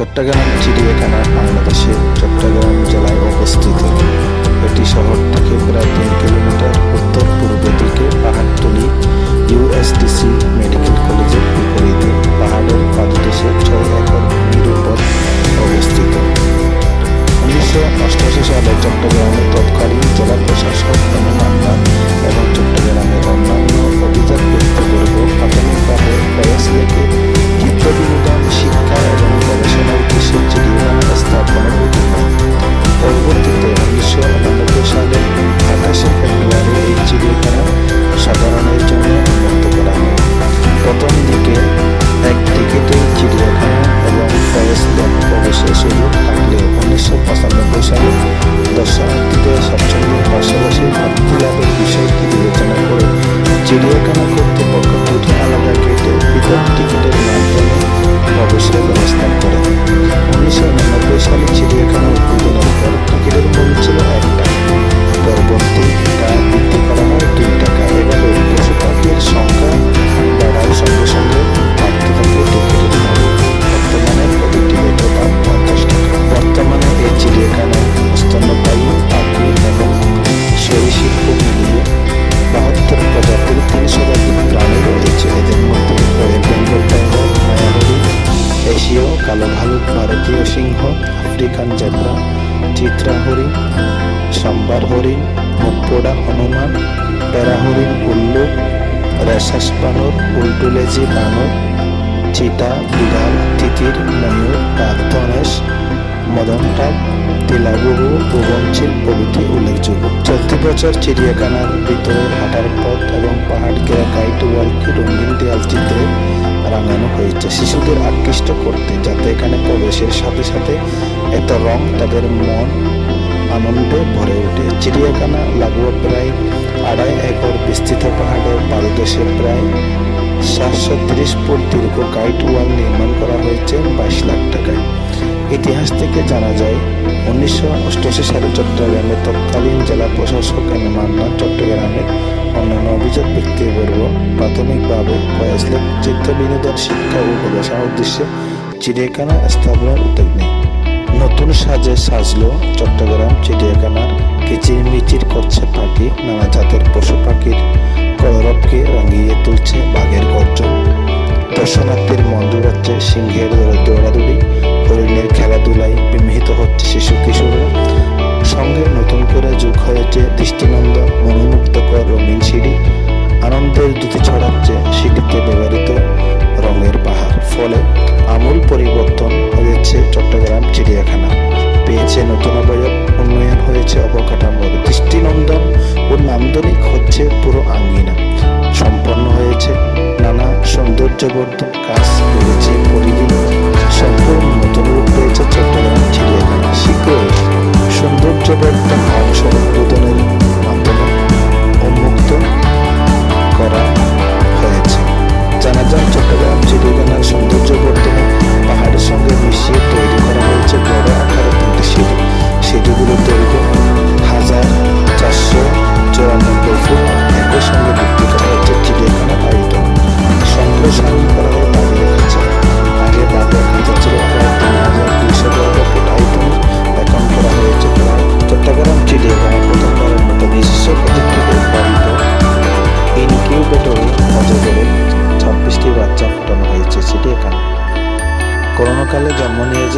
চট্টগ্রাম চিড়িয়াখানা বাংলাদেশের চট্টগ্রাম জেলায় অবস্থিত। এটি শহর থেকে প্রায় তিন কিলোমিটার উত্তর পূর্ব দিকে পাহাড়তলি ইউএসটিসি মেডিকেল কলেজের বিপরীতে পাহাড়ের পাদদেশে ছয় একর ভূমির অবস্থিত। উনিশশো অষ্টআশি সালে চট্টগ্রামের তৎকালীন জেলা প্রশাসক এম মান্না এবং চট্টগ্রামের অন্যান্য অভিজাত ব্যক্তিবর্গ প্রাথমিকভাবে লেগে চিত্ত বিনোদন শিক্ষা এবং গবেষণার উদ্দেশ্যে চিড়িয়াখানা স্থাপনের উদ্যোগ পরবর্তীতে উনিশশো উনানব্বই সালে আঠাশে ফেব্রুয়ারি এই চিড়িয়াখানা সাধারণের জন্য উন্মুক্ত করা হয় প্রথম দিকে এক টিকিটের চিড়িয়াখানা এবং কালো ভালুক, ভারতীয় সিংহ, আফ্রিকান জেব্রা, চিত্রা হরিণ, সাম্বার হরিণ মুখপোড়া হনুমান প্যারা হরিণ উল্লু, রেশাস বানর, উল্টুলেজি বানর, চিতা, বিড়াল, তিতির, ময়ূর, বাঘ, ধনেশ মদনটাক তিলাগুহু ভুবনশীল প্রভৃতি উল্লেখযোগ্য। চলতি বছর চিড়িয়াখানার ভিতরে হাঁটার পথ এবং পাহাড় ঘেরা গাইড ওয়ালকে রঙিন দেয়াল চিত্রে রাঙানো হয়েছে শিশুদের আকৃষ্ট করতে যাতে এখানে প্রবেশের সাথে সাথে এত রং তাদের মন আনন্দে ভরে ওঠে। চিড়িয়াখানা, লাগোয়া প্রায় আড়াই একর বিস্তৃত পাহাড়ের পাদদেশে প্রায় সাতশো তিরিশ ফুট দীর্ঘ গাইড ওয়াল নির্মাণ করা হয়েছে, বাইশ লাখ ইতিহাস থেকে জানা যায়, উনিশশো অষ্টআশি সালে চট্টগ্রামের তৎকালীন জেলা প্রশাসক এম মান্না চট্টগ্রামের অন্যান্য অভিজাত ব্যক্তিবর্গ প্রাথমিকভাবে ফয়াজলেক চিত্ত বিনোদন শিক্ষা ও গবেষণার উদ্দেশ্যে চিড়িয়াখানা স্থাপনের উদ্যোগ নেয়। নতুন সাজে সাজলো চট্টগ্রাম চিড়িয়াখানার কিচিরমিচির করছে পাখি, নানা জাতের পশু পাখির কলরবকে রাঙিয়ে তুলছে বাঘের গর্জন। দর্শনার্থীর মন জোড়াচ্ছে সিংহের দৌড়াদৌড়ি হরিণের খেলাধুলায় বিমোহিত হচ্ছে শিশু কিশোররা। সঙ্গে নতুন করে যোগ হয়েছে দৃষ্টিনন্দন মনোমুগ্ধকর রঙিন সিঁড়ি। আনন্দের দুটি ছড়াচ্ছে সিঁড়িতে ব্যবহৃত রঙের পাহাড়। ফলে আমূল পরিবর্তন হয়েছে চট্টগ্রাম চিড়িয়াখানা। পেয়েছে নতুন অবয়ব, উন্নয়ন হয়েছে অবকাঠামোর দৃষ্টিনন্দন ও নান্দনিক হচ্ছে পুরো আঙ্গিনা। সম্পন্ন হয়েছে নানা সৌন্দর্যবর্ধক কাজ বেড়েছে পরিধি। সম্পূর্ণ নতুন রূপ পেয়েছে চট্টগ্রাম চিড়িয়াখানা শীঘ্রই সৌন্দর্যবর্ধন অংশ উদ্বোধনের মাধ্যমে উন্মুক্ত করা হয়েছে জানা যায় চট্টগ্রাম চিড়িয়াখানার সৌন্দর্য বর্ধনে পাহাড়ের সঙ্গে মিশিয়ে তৈরি করা হয়েছে বড় আকারের তিনটি সিঁড়ি সিঁড়িগুলোর দৈর্ঘ্য হাজার চারশো চুরানব্বই ফুট একই সঙ্গে বৃদ্ধি করা হয়েছে চিড়িয়াখানার আয়তন সম্প্রসারণ করা হয় বাঘের খাঁচা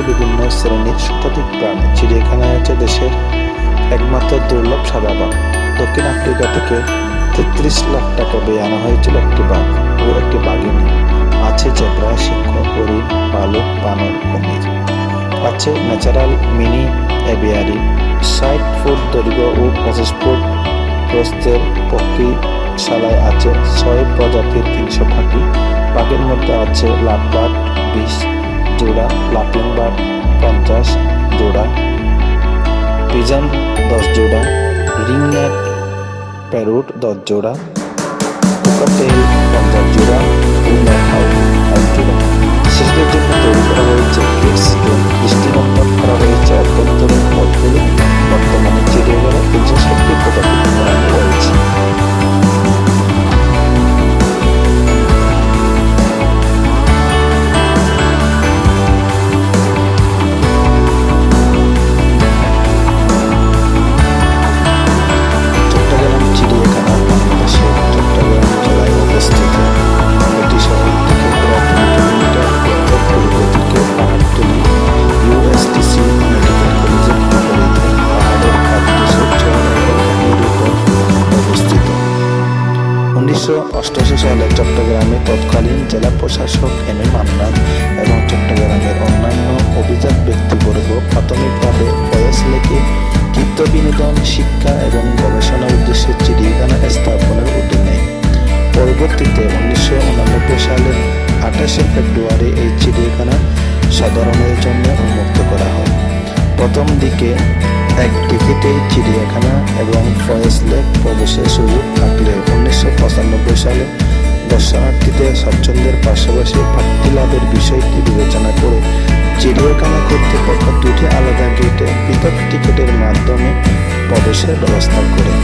বিভিন্ন শ্রেণির শতাধিক প্রাণী চিড়িয়াখানায় আছে দেশের একমাত্র দুর্লভ সাদা বাঘ। দক্ষিণ আফ্রিকা থেকে তেত্রিশ লাখ টাকা ব্যয় আনা হয়েছিল একটি বাঘ ও একটি বাঘিনী। আছে জেব্রা, সিংহ, হরিণ ভালুক বানর, কুমির। আছে ন্যাচারাল মিনি এভিয়ারি ষাট ফুট দৈর্ঘ্য ও পঁচিশ ফুট প্রস্থের পক্ষীশালায় আছে ছয় প্রজাতির তিনশো পাখি পাখির মধ্যে আছে লাভবার্ড বিশ লাফিং বার্ড পঞ্চাশ জোড়া পিজন দশ জোড়া রিংনেট প্যারুট দশ জোড়া কোকাটেল পঞ্চাশ জোড়া ও ম্যাথাউ এক জোড়া শিশুদের করা হয়েছে। দিকে এক টিকিটেই চিড়িয়াখানা এবং ফয়েজ লেক প্রবেশের সুযোগ থাকলে উনিশশো পঁচানব্বই সালে দর্শনার্থীদের স্বচ্ছন্দের পাশাপাশি প্রাপ্তি লাভের বিষয়টি বিবেচনা করে চিড়িয়াখানা কর্তৃপক্ষ দুটি আলাদা গেটে পৃথক টিকিটের মাধ্যমে প্রবেশের ব্যবস্থা করে।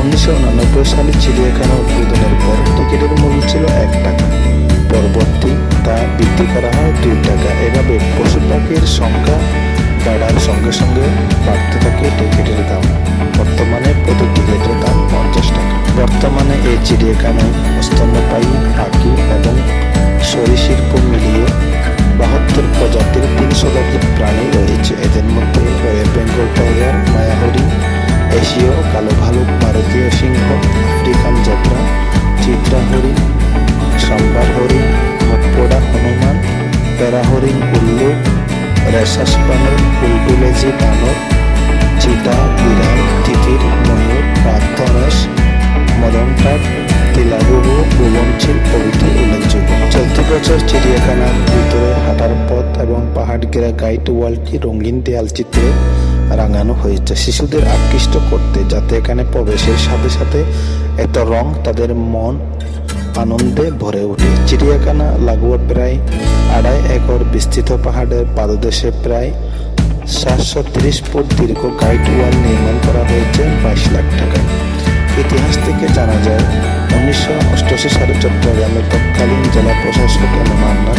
উনিশশো উনানব্বই সালে চিড়িয়াখানা উদ্বোধনের পর টিকিটের মূল্য ছিল এক টাকা। পরবর্তী তা বৃদ্ধি করা হয় দুই টাকা। এভাবে পশু পাখির সংখ্যা বাড়ার সঙ্গে সঙ্গে বাড়তে থাকে টিকিটের দাম। বর্তমানে প্রতি টিকিটের দাম পঞ্চাশ টাকা। বর্তমানে এই চিড়িয়াখানায় স্তন্যপায়ী পাখি এবং সরীসৃপ মিলিয়ে বাহাত্তর প্রজাতির তিন শতাধিক প্রাণী রয়েছে। এদের মধ্যে রয়েল বেঙ্গল টাইগার মায়াহরিণ এশীয়, কালো ভালুক, ভারতীয় সিংহ, আফ্রিকান যাত্রা চিত্রা হরিণ সাম্বার হরিণ মটপোড়া, হনুমান প্যারা হরিণ রেশাস বানর উল্টুলেজি বানর চিতা বিড়াল তিতির ময়ূর রাধনেশ মদনটাট তিলাবুবু ভুবনশীল প্রভৃতি উল্লেখযোগ্য। চলতি বছর চিড়িয়াখানার ভিতরে হাঁটার পথ এবং পাহাড় ঘেরা গাইড ওয়ালটি রঙিন দেয়াল চিত্রে রাঙানো হয়েছে। শিশুদের আকৃষ্ট করতে যাতে এখানে প্রবেশের সাথে সাথে এত রং তাদের মন আনন্দে ভরে ওঠে চিড়িয়াখানা, লাগোয়া প্রায় আড়াই একর বিস্তৃত পাহাড়ের পাদদেশে প্রায় সাতশো তিরিশ ফুট দীর্ঘ গাইড ওয়াল নির্মাণ করা হয়েছে বাইশ লাখ টাকায়। ইতিহাস থেকে জানা যায়, উনিশশো অষ্টআশি সালে চট্টগ্রামের তৎকালীন জেলা প্রশাসক এম মান্না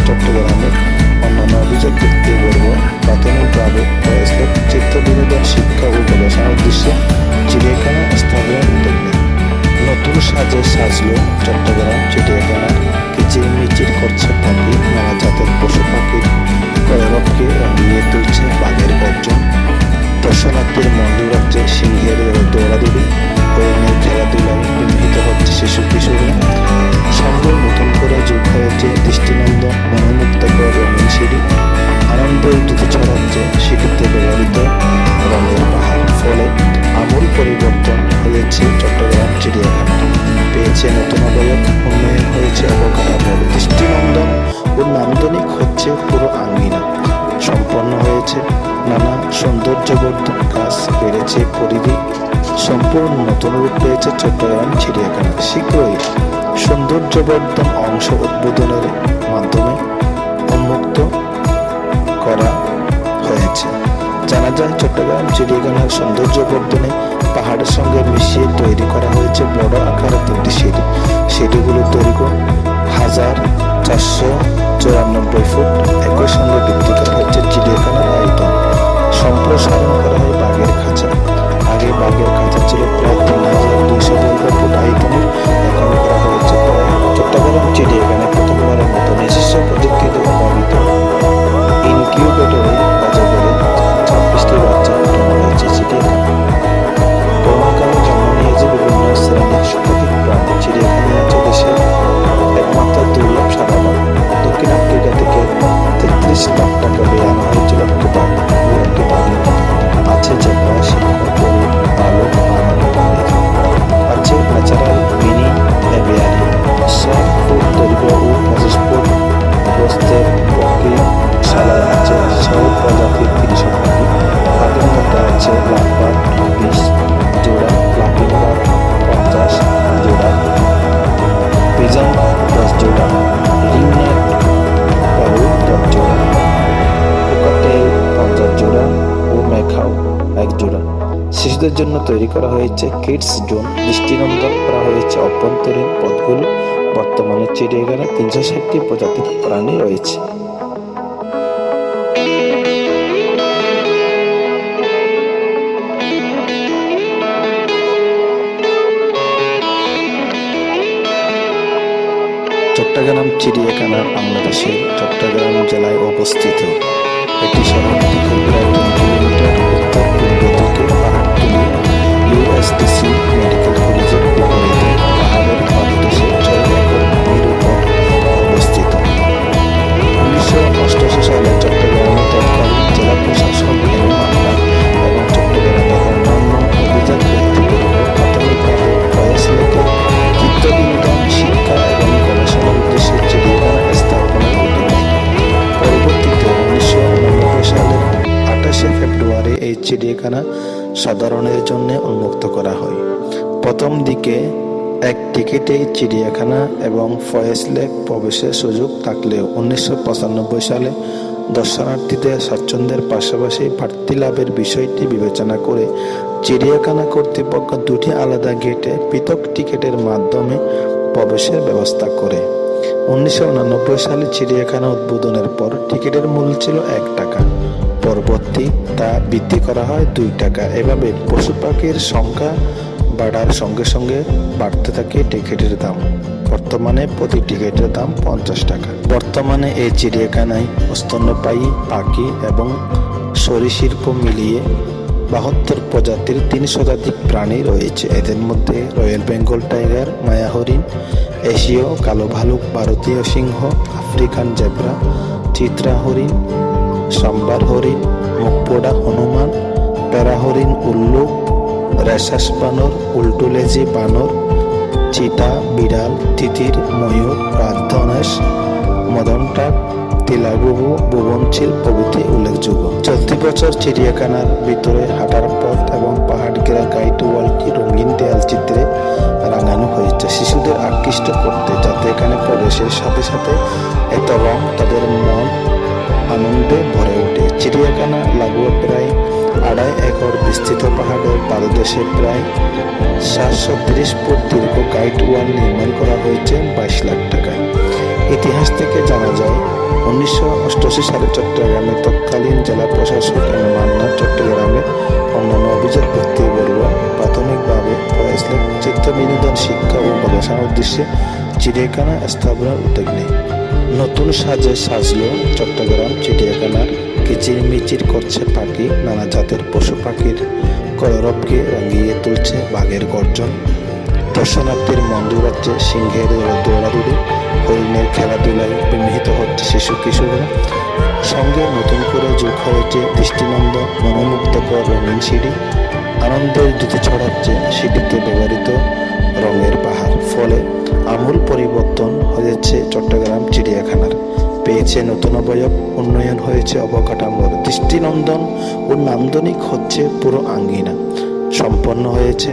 নান্দনিক হচ্ছে পুরো আঙ্গিনা। সম্পন্ন হয়েছে নানা সৌন্দর্যবর্ধক কাজ বেড়েছে পরিধি, সম্পূর্ণ নতুন রূপ পেয়েছে চট্টগ্রাম চিড়িয়াখানা। শীঘ্রই সৌন্দর্যবর্ধন অংশ উদ্বোধনের মাধ্যমে উন্মুক্ত করা হয়েছে। জানা যায়, চট্টগ্রাম চিড়িয়াখানার সৌন্দর্যবর্ধনে পাহাড়ের সঙ্গে মিশিয়ে তৈরি করা হয়েছে বড় আকারের তিনটি সিঁড়ি। সিঁড়িগুলো দৈর্ঘ্য হাজার চারশো চুরানব্বই ফুট, একই সঙ্গে বৃদ্ধি করা হচ্ছে চিড়িয়াখানার আয়তন। সম্প্রসারণ করা হয় বাঘের খাঁচা। আগে বাঘের খাঁচা ছিল প্রায় তিন হাজার দুইশো বর্গ ফুট আয়তনের। এখন করা হয়েছে চট্টগ্রাম চিড়িয়াখানায় প্রথমবারের মতন নিজস্ব শিশুদের জন্য তৈরি করা হয়েছে কিডস জোন দৃষ্টিনন্দন করা হয়েছে অভ্যন্তরীণ পথগুলো। বর্তমানে চিড়িয়াখানায় তিনশো ষাটটি প্রজাতির প্রাণী রয়েছে। চট্টগ্রাম চিড়িয়াখানা বাংলাদেশের চট্টগ্রাম জেলায় অবস্থিত। এটি শহর থেকে এক চিড়িয়াখানা এবং ফয়েজ লেক প্রবেশের সুযোগ থাকলেও উনিশশো পঁচানব্বই সালে দর্শনার্থীদের স্বাচ্ছন্দ্যের পাশাপাশি বাড়তি লাভের বিষয়টি বিবেচনা করে চিড়িয়াখানা কর্তৃপক্ষ দুটি আলাদা গেটে পৃথক টিকিটের মাধ্যমে প্রবেশের ব্যবস্থা করে। উনিশশো সালে চিড়িয়াখানা উদ্বোধনের পর টিকিটের মূল্য ছিল এক টাকা। পরবর্তী তা বৃদ্ধি করা হয় দুই টাকা। এভাবে পশু পাখির সংখ্যা বাড়ার সঙ্গে সঙ্গে বাড়তে থাকে টিকিটের দাম। বর্তমানে প্রতি টিকিটের দাম পঞ্চাশ টাকা। বর্তমানে এই চিড়িয়াখানায় স্তন্যপায়ী পাখি এবং সরীসৃপ মিলিয়ে বাহাত্তর প্রজাতির তিন শতাধিক প্রাণী রয়েছে। এদের মধ্যে রয়্যাল বেঙ্গল টাইগার, মায়া হরিণ, এশীয় কালো ভালুক, ভারতীয় সিংহ, আফ্রিকান জেব্রা, চিত্রা হরিণ, সাম্বার হরিণ মুখপোড়া হনুমান প্যারা হরিণ উল্লুক রেশাস বানর উল্টুলেজি বানর, চিতা, বিড়াল, তিতির, ময়ূর, রাজধনেশ মদনটাক তিলাগুবু ভুবনশীল প্রভৃতি উল্লেখযোগ্য। চলতি বছর চিড়িয়াখানার ভিতরে হাঁটার পথ এবং পাহাড় ঘেরা গাইড ওয়ালটি রঙিন দেয়াল চিত্রে রাঙানো হয়েছে। শিশুদের আকৃষ্ট করতে যাতে এখানে প্রবেশের সাথে সাথে এত রং তাদের মন আনন্দে ভরে। চিড়িয়াখানা, লাগোয়া প্রায় আড়াই একর বিস্তৃত পাহাড়ের পাদদেশে প্রায় সাতশো তিরিশ ফুট দীর্ঘ গাইড ওয়াল নির্মাণ করা হয়েছে বাইশ লাখ টাকায়। ইতিহাস থেকে জানা যায়, উনিশশো অষ্টআশি সালে চট্টগ্রামে তৎকালীন জেলা প্রশাসক এম মান্না চট্টগ্রামের অন্যান্য অভিজাত ব্যক্তিবর্গ প্রাথমিকভাবে ফয়েজলেক চিত্ত বিনোদন শিক্ষা ও গবেষণার উদ্দেশ্যে চিড়িয়াখানা স্থাপনের উদ্যোগ নেয়। নতুন সাজে সাজলো চট্টগ্রাম চিড়িয়াখানার কিচিরমিচির করছে পাখি, নানা জাতের পশু পাখির কলরবকে রাঙিয়ে তুলছে বাঘের গর্জন। দর্শনার্থীর মন জোড়াচ্ছে সিংহের দৌড়াদৌড়ি, হরিণের খেলাধুলায় বিমোহিত হচ্ছে শিশু কিশোররা। সঙ্গে নতুন করে যোগ হয়েছে দৃষ্টিনন্দন মনোমুগ্ধকর রঙিন সিঁড়ি। আনন্দের জুতি ছড়াচ্ছে সিঁড়িতে ব্যবহৃত রঙের পাহাড়। ফলে আমূল পরিবর্তন হয়েছে চট্টগ্রাম চিড়িয়াখানার। পেয়েছে নতুন অবয়ব, উন্নয়ন হয়েছে অবকাঠামোর দৃষ্টিনন্দন ও নান্দনিক হচ্ছে পুরো আঙ্গিনা। সম্পন্ন হয়েছে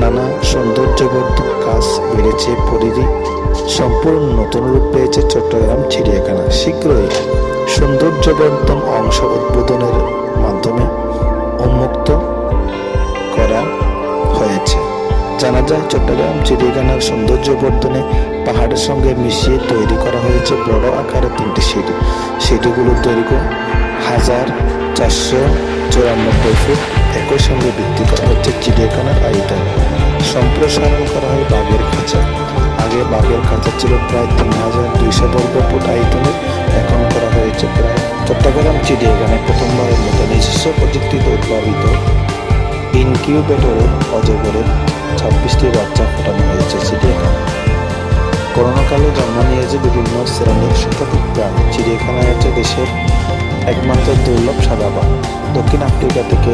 নানা সৌন্দর্যবর্ধক কাজ, বেড়েছে পরিধি, সম্পূর্ণ নতুন রূপ পেয়েছে চট্টগ্রাম চিড়িয়াখানা। শীঘ্রই সৌন্দর্যবর্ধন অংশ উদ্বোধনের মাধ্যমে উন্মুক্ত করা জানা যায় চট্টগ্রাম চিড়িয়াখানার সৌন্দর্য বর্ধনে পাহাড়ের সঙ্গে মিশিয়ে তৈরি করা হয়েছে বড় আকারের তিনটি সিঁড়ি। সিঁড়িগুলোর দৈর্ঘ্য হাজার চারশো চুরানব্বই ফুট, একই সঙ্গে বৃদ্ধি করা হচ্ছে চিড়িয়াখানার আয়তন। সম্প্রসারণ করা হয় বাঘের খাঁচা। আগে বাঘের খাঁচা ছিল প্রায় তিন হাজার দুইশো বর্গ ফুট আয়তনের এখন করা হয়েছে প্রায় চট্টগ্রাম চিড়িয়াখানায় প্রথমবারের মতো নিজস্ব প্রযুক্তিতে উদ্ভাবিত। ইনকিউবেটরে অজগরের ছাব্বিশটি বাচ্চা ফোটানো হয়েছে চিড়িয়াখানা। করোনাকালে জন্ম নিয়েছে বিভিন্ন শ্রেণির শতাধিক প্রাণী চিড়িয়াখানায় আছে দেশের একমাত্র দুর্লভ সাদা বাঘ দক্ষিণ আফ্রিকা থেকে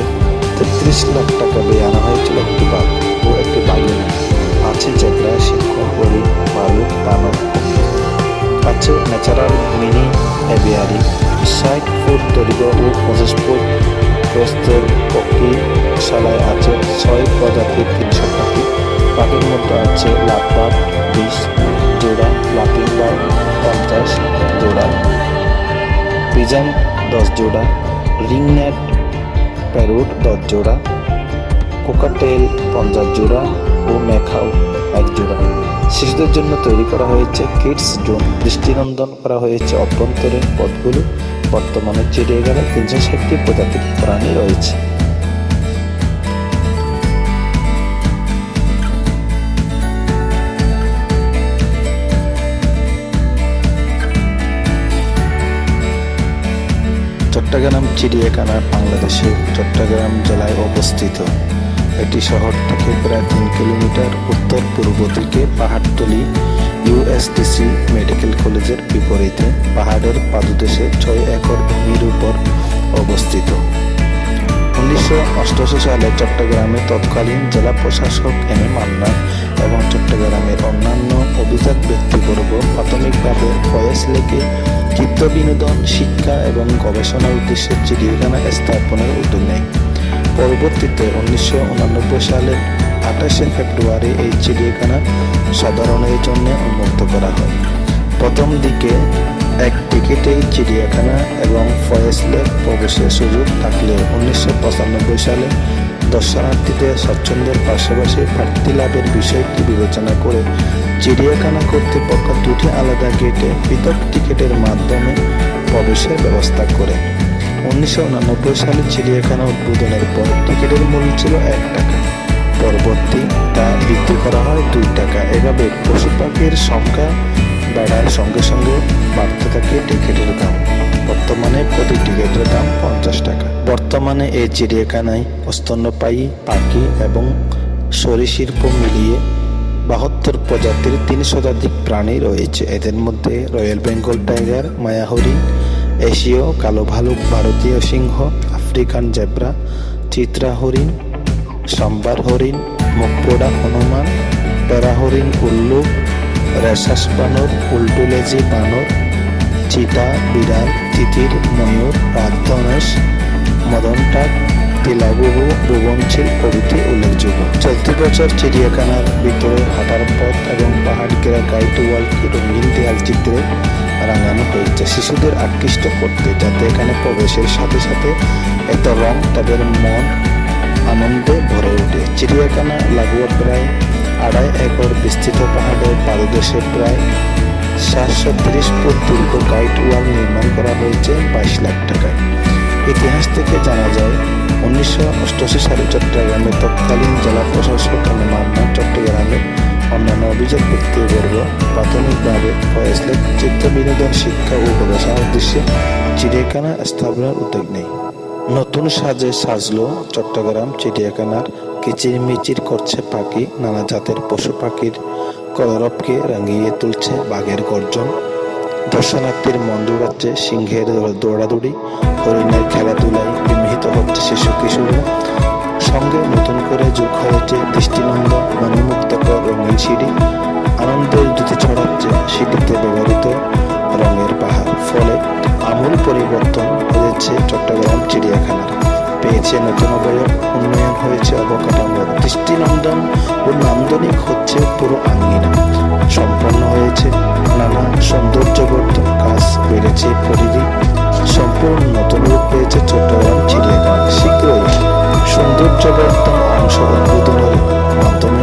তেত্রিশ লাখ টাকা দিয়ে আনা হয়েছিল একটি বাঘ ও একটি বাঘিনী আছে জেব্রা, সিংহ হরিণ ভালুক বানর আছে ন্যাচারাল মিনি অ্যাভিয়ারি, ষাট ফুট দৈর্ঘ্য ও পঁচিশ ফুট প্রস্তের পক্ষীশালায় আছে ছয় প্রজাতির তিনশো পাখি পাখির মধ্যে আছে লাভবার্ড বিশ জোড়া লাফিং বার্ড পঞ্চাশ জোড়া। পিজান দশ জোড়া রিং রিংনেট প্যারুট দশ জোড়া, কোকাটেল পঞ্চাশ জোড়া ও মেখাও এক জোড়া। শিশুদের জন্য তৈরি করা হয়েছে কিডস জোন দৃষ্টিনন্দন করা হয়েছে অভ্যন্তরীণ পথগুলো। বর্তমানে চিড়িয়াখানায় তিনশো ষাটটি প্রজাতির প্রাণী রয়েছে। চট্টগ্রাম চিড়িয়াখানা বাংলাদেশের চট্টগ্রাম জেলায় অবস্থিত? এটি শহর থেকে প্রায় তিন কিলোমিটার উত্তর পূর্ব দিকে পাহাড়তলি ইউএসটিসি মেডিকেল কলেজের বিপরীতে পাহাড়ের পাদদেশে ছয় একর ভূমির উপর অবস্থিত। উনিশশো অষ্টআশি সালে চট্টগ্রামে তৎকালীন জেলা প্রশাসক এম এ মান্না এবং চট্টগ্রামের অন্যান্য অভিজাত ব্যক্তিবর্গ প্রাথমিকভাবে ফয়েজ লেকে চিত্ত বিনোদন, শিক্ষা এবং গবেষণার উদ্দেশ্যে চিড়িয়াখানা স্থাপনের উদ্যোগ নেয়। পরবর্তীতে উনিশশো সালের আঠাশে ফেব্রুয়ারি এই চিড়িয়াখানা সাধারণের জন্য উন্মুক্ত করা হয়। প্রথম দিকে এক টিকিটেই চিড়িয়াখানা এবং ফয়েসলের প্রবেশের সুযোগ থাকলে উনিশশো পঁচানব্বই সালে দর্শনার্থীদের স্বচ্ছন্দের পাশাপাশি প্রার্থী লাভের বিষয়টি বিবেচনা করে চিড়িয়াখানা কর্তৃপক্ষ দুটি আলাদা গেটে পৃথক টিকিটের মাধ্যমে প্রবেশের ব্যবস্থা করে। উনিশশো সালে চিড়িয়াখানা উদ্বোধনের পর টিকিটের মূল্য ছিল এক টাকা। পরবর্তী তা বৃদ্ধি করা হয় দুই টাকা। এভাবে পশু পাখির সংখ্যা বেড়ার সঙ্গে সঙ্গে বাড়তে থাকে টিকিটের দাম বর্তমানে প্রতি টিকিটের দাম পঞ্চাশ টাকা। বর্তমানে এই চিড়িয়াখানায় স্তন্যপায়ী পাখি এবং সরীসৃপ মিলিয়ে বাহাত্তর প্রজাতির তিন শতাধিক প্রাণী রয়েছে। এদের মধ্যে রয়্যাল বেঙ্গল টাইগার মায়া হরিণ এশীয়, কালো ভালুক, ভারতীয় সিংহ, আফ্রিকান জেব্রা চিত্রা হরিণ সাম্বার হরিণ, মুখপোড়া হনুমান প্যারা হরিণ উল্লুক রেশাস বানর, উল্টুলেজি বানর, চিতা, বিড়াল, তিতির, ময়ূর রাজধনেশ মদনটাক তিলাবুবু ভুবনশীল প্রভৃতি উল্লেখযোগ্য। চলতি বছর চিড়িয়াখানার ভিতরে হাঁটার পথ এবং পাহাড় ঘেরা গাইড ওয়ালকে রঙিন দেয়াল চিত্রে রাঙানো হয়েছে। শিশুদের আকৃষ্ট করতে যাতে এখানে প্রবেশের সাথে সাথে এত রং তাদের মন আনন্দে ভরে ওঠে চিড়িয়াখানা, লাগোয়া প্রায় আড়াই একর বিস্তৃত পাহাড়ের পাদদেশে প্রায় সাতশো তিরিশ ফুট দীর্ঘ গাইড ওয়াল নির্মাণ করা হয়েছে বাইশ লাখ টাকায়। ইতিহাস থেকে জানা যায়, উনিশশো অষ্টআশি সালে চট্টগ্রামের তৎকালীন জেলা প্রশাসক মান্না চট্টগ্রামের অন্যান্য অভিযোগ ব্যক্তিবর্গ প্রাথমিকভাবে ফয়েসলেক চিত্র বিনোদন শিক্ষা ও গবেষণার উদ্দেশ্যে চিড়িয়াখানা স্থাপনের উদ্যোগ নেয়। নতুন সাজে সাজলো চট্টগ্রাম চিড়িয়াখানার কিচিরমিচির করছে পাখি, নানা জাতের পশু পাখির কলরবকে রাঙিয়ে তুলছে বাঘের গর্জন। দর্শনার্থীর মন জোড়াচ্ছে সিংহের দৌড়াদৌড়ি, হরিণের খেলাধুলায় বিমোহিত হচ্ছে শিশু কিশোররা সঙ্গে নতুন করে যোগ হয়েছে দৃষ্টিনন্দন মনোমুগ্ধকর রঙিন সিঁড়ি। আনন্দের জ্যোতি ছড়াচ্ছে সিঁড়িতে ব্যবহৃত রঙের পাহাড়। ফলে আমূল পরিবর্তন হয়েছে চট্টগ্রাম চিড়িয়াখানার পেয়েছে নতুন উন্নয়ন হয়েছে অবকাঠামো। দৃষ্টিনন্দন ও নান্দনিক হচ্ছে পুরো আঙ্গিনা। সম্পন্ন হয়েছে নানা সৌন্দর্যবর্ধন কাজ বেড়েছে পরিধি। সম্পূর্ণ নতুন রূপ পেয়েছে চট্টগ্রাম চিড়িয়াখানা। শীঘ্রই সৌন্দর্যবর্ধন অংশ উদ্বোধনের মাধ্যমে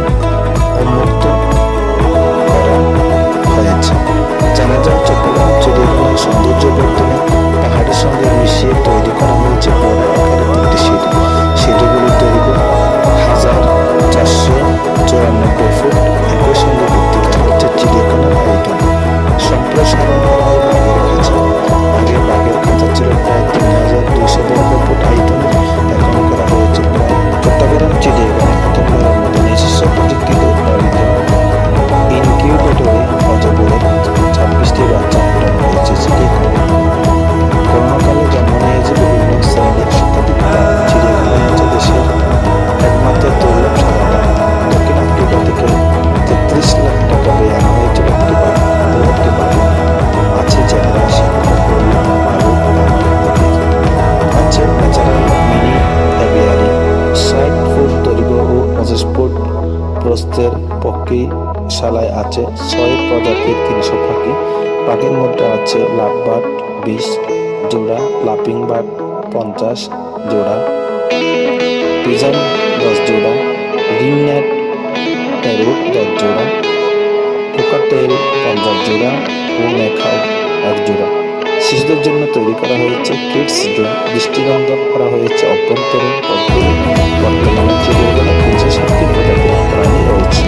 পক্ষীশালায় আছে ছয় প্রজাতির তিনশো পাখি পাখির মধ্যে আছে লাভবার্ড বিশ জোড়া লাপিং বার্ড পঞ্চাশ জোড়া পিজন দশ জোড়া রিংনেট প্যারোট দশ জোড়া, কোকাটেল পঞ্চাশ জোড়া ও মেখাও এক জোড়া। শিশুদের জন্য তৈরি করা হয়েছে কিডস জোন দৃষ্টিনন্দন করা হয়েছে অভ্যন্তরীণ পদ্ধতি। বর্তমানে প্রাণী রয়েছে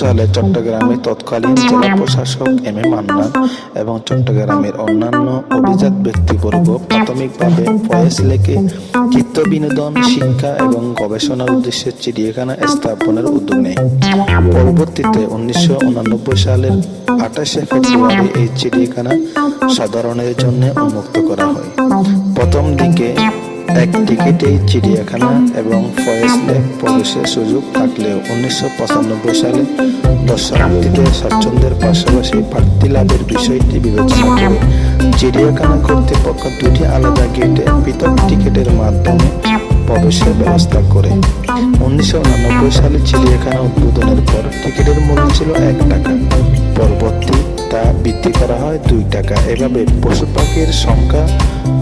সালে চট্টগ্রামে তৎকালীন জেলা প্রশাসক এম এ মান্না এবং চট্টগ্রামের অন্যান্য অভিজাত ব্যক্তিবর্গ প্রাথমিকভাবে ফয়েজ লেকে চিত্ত বিনোদন, শিক্ষা এবং গবেষণার উদ্দেশ্যে চিড়িয়াখানা স্থাপনের উদ্যোগ নেয়। পরবর্তীতে উনিশশো সালের আঠাশে ফেব্রুয়ারি এই চিড়িয়াখানা সাধারণের জন্য উন্মুক্ত করা হয়। প্রথম দিকে এক টিকিটেই চিড়িয়াখানা এবং ফয়েজ লেক প্রবেশের সুযোগ থাকলেও উনিশশো পঁচানব্বই সালে দর্শনার্থীদের স্বাচ্ছন্দ্যের পাশাপাশি প্রার্থী লাভের বিষয়টি বিবেচনা করে চিড়িয়াখানা কর্তৃপক্ষ দুটি আলাদা গেটে পৃথক টিকিটের মাধ্যমে প্রবেশের ব্যবস্থা করে। উনিশশো সালে চিড়িয়াখানা উদ্বোধনের পর টিকিটের মূল্য ছিল এক টাকা। পরবর্তী তা বৃদ্ধি করা হয় দুই টাকা। এভাবে পশু পাখির সংখ্যা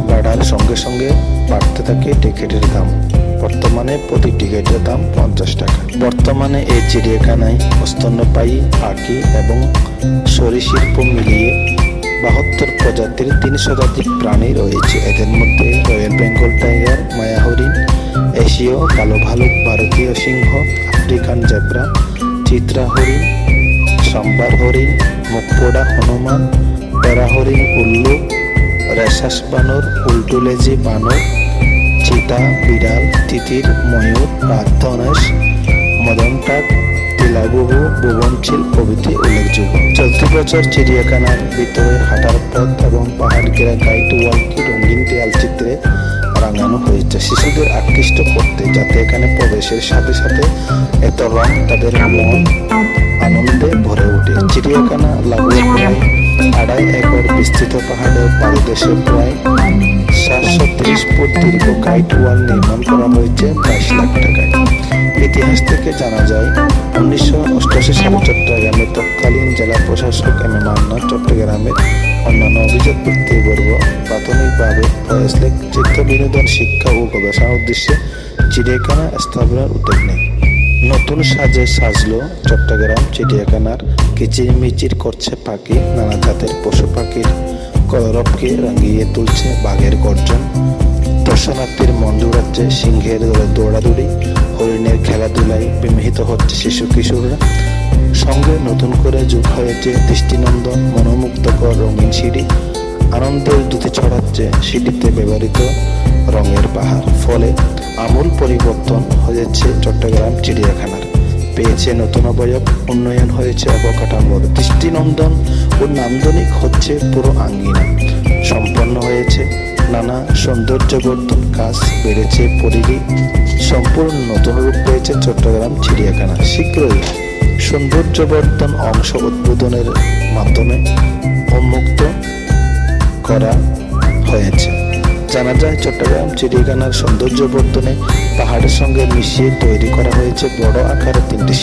বাড়ার সঙ্গে সঙ্গে বাড়তে থাকে টিকিটের দাম। বর্তমানে প্রতি টিকিটের দাম পঞ্চাশ টাকা। বর্তমানে এই চিড়িয়াখানায় স্তন্যপায়ী পাখি এবং সরীসৃপ মিলিয়ে বাহাত্তর প্রজাতির তিন শতাধিক প্রাণী রয়েছে। এদের মধ্যে রয়্যাল বেঙ্গল টাইগার মায়া হরিণ এশীয়, কালো ভালুক, ভারতীয় সিংহ, আফ্রিকান জেব্রা চিত্রা হরিণ সম্বার হরিণ মুখপোড়া হনুমান পেরা হরিণ উল্লু, রেশাস বানর, উল্টুলেজি বানর চিতা বিড়াল, তিতির, ময়ূর রাধনেশ মদনটাক তিলাবুবু ভুবনশীল প্রভৃতি উল্লেখযোগ্য। চলতি বছর চিড়িয়াখানার ভিতরে হাঁটার পথ এবং পাহাড় ঘেরা গাইড ওয়ালকে রঙিন দেয়াল চিত্রে রাঙানো হয়েছে। শিশুদের আকৃষ্ট করতে যাতে এখানে প্রবেশের সাথে সাথে এত রং তাদের মন আনন্দে বিস্তৃত পাহাড়ের পাদদেশে প্রায় সাতশো ত্রিশ ফুট দীর্ঘ গাইড ওয়াল নির্মাণ করা হয়েছে বাইশ লাখ টাকায়। ইতিহাস থেকে জানা যায়, উনিশশো অষ্টাশি সালে চট্টগ্রামের তৎকালীন জেলা প্রশাসক এম এ মান্না চট্টগ্রামের অন্যান্য অভিজাত ব্যক্তিবর্গ প্রাথমিকভাবে ফয়েজ লেক চিত্ত বিনোদন শিক্ষা ও গবেষণার উদ্দেশ্যে চিড়িয়াখানা স্থাপনের উদ্যোগ নেয়। নতুন সাজে সাজলো চট্টগ্রাম চিড়িয়াখানার কিচিরমিচির করছে পাখি, নানা জাতের পশু পাখির কলরবকে রাঙিয়ে তুলছে বাঘের গর্জন। দর্শনার্থীর মন জুড়াচ্ছে সিংহের দৌড়ে দৌড়াদৌড়ি, হরিণের খেলাধুলায় বিমোহিত হচ্ছে শিশু কিশোররা। সঙ্গে নতুন করে যোগ হয়েছে দৃষ্টিনন্দন, মনোমুগ্ধকর রঙিন সিঁড়ি। আনন্দের দুটি ছড়াচ্ছে সিঁড়িতে ব্যবহৃত রঙের পাহাড়। ফলে আমূল পরিবর্তন হয়েছে চট্টগ্রাম চিড়িয়াখানার। পেয়েছে নতুন অবয়ব, উন্নয়ন হয়েছে অবকাঠামোর দৃষ্টিনন্দন ও নান্দনিক হচ্ছে পুরো আঙ্গিনা। সম্পন্ন হয়েছে নানা সৌন্দর্যবর্ধন কাজ, বেড়েছে পরিধি, সম্পূর্ণ নতুন রূপ পেয়েছে চট্টগ্রাম চিড়িয়াখানা। শীঘ্রই সৌন্দর্যবর্ধন অংশ উদ্বোধনের মাধ্যমে উন্মুক্ত করা হয়েছে। জানা যায় চট্টগ্রাম চিড়িয়াখানার সৌন্দর্য বর্ধনে পাহাড়ের সঙ্গে মিশিয়ে তৈরি করা হয়েছে বড় আকারের তিনটি